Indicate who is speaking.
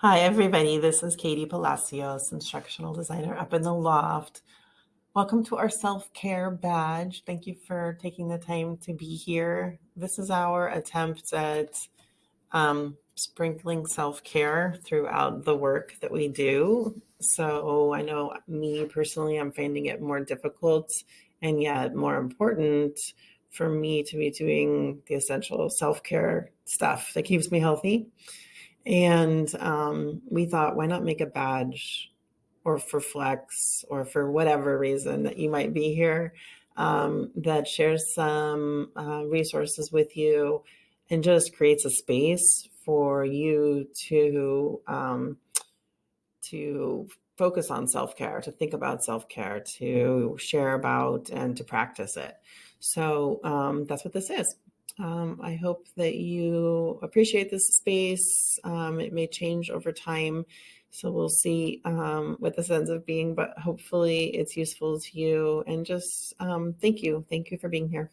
Speaker 1: Hi, everybody. This is Katie Palacios, instructional designer up in the loft. Welcome to our self care badge. Thank you for taking the time to be here. This is our attempt at um, sprinkling self care throughout the work that we do. So I know me personally, I'm finding it more difficult and yet more important for me to be doing the essential self care stuff that keeps me healthy. And um, we thought, why not make a badge or for Flex or for whatever reason that you might be here um, that shares some uh, resources with you and just creates a space for you to um, to focus on self-care to think about self-care to share about and to practice it. So um, that's what this is um, I hope that you appreciate this space. Um, it may change over time. So we'll see um, what this ends up being, but hopefully it's useful to you. And just um, thank you. Thank you for being here.